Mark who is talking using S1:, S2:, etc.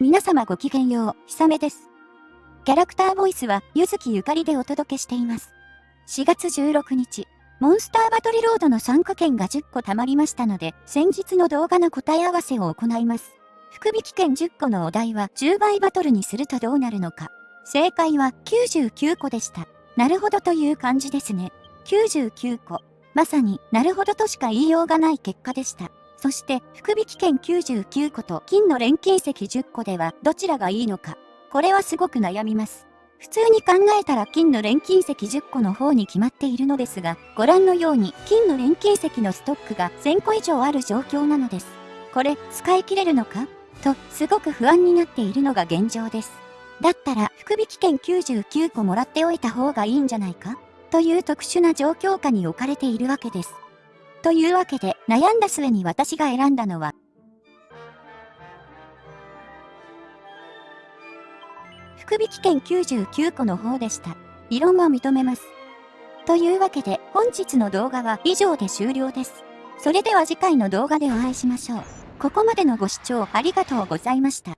S1: 皆様ごきげんよう、ひさめです。キャラクターボイスは、ゆずきゆかりでお届けしています。4月16日、モンスターバトルロードの参加券が10個貯まりましたので、先日の動画の答え合わせを行います。福引券10個のお題は10倍バトルにするとどうなるのか。正解は99個でした。なるほどという感じですね。99個。まさに、なるほどとしか言いようがない結果でした。そして、福引券99個と金の錬金石10個ではどちらがいいのか。これはすごく悩みます。普通に考えたら金の錬金石10個の方に決まっているのですが、ご覧のように金の錬金石のストックが1000個以上ある状況なのです。これ、使い切れるのか？と、すごく不安になっているのが現状です。だったら、福引券99個もらっておいた方がいいんじゃないか？という特殊な状況下に置かれているわけです。というわけで、悩んだ末に私が選んだのは、福引券99個の方でした。異論は認めます。というわけで、本日の動画は以上で終了です。それでは次回の動画でお会いしましょう。ここまでのご視聴ありがとうございました。